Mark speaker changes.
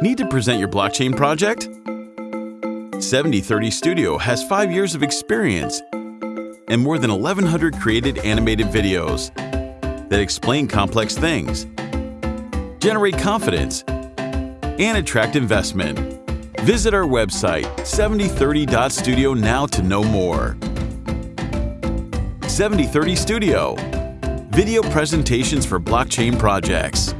Speaker 1: Need to present your blockchain project? 7030 Studio has five years of experience and more than 1,100 created animated videos that explain complex things, generate confidence, and attract investment. Visit our website, 7030.studio now to know more. 7030 Studio, video presentations for blockchain projects.